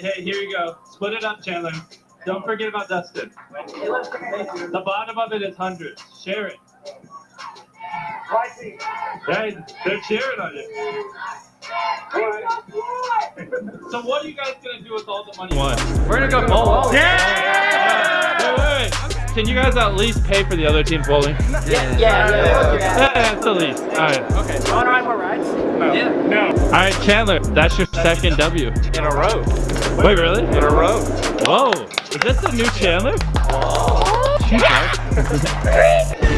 hey, here you go. Split it up, Chandler. Don't forget about Dustin. The bottom of it is hundreds. Share it. Hey, they're cheering on you. So what are you guys gonna do with all the money? One. We're gonna go bowling. Yeah! Wait, wait. Can you guys at least pay for the other team's bowling? Yeah, yeah, yeah. Yeah, that's the least. All right. Okay. You wanna ride more rides? Yeah. No. All right, Chandler, that's your second W. In a row. Wait, really? In a row. Whoa. Is this the new Chandler? Whoa.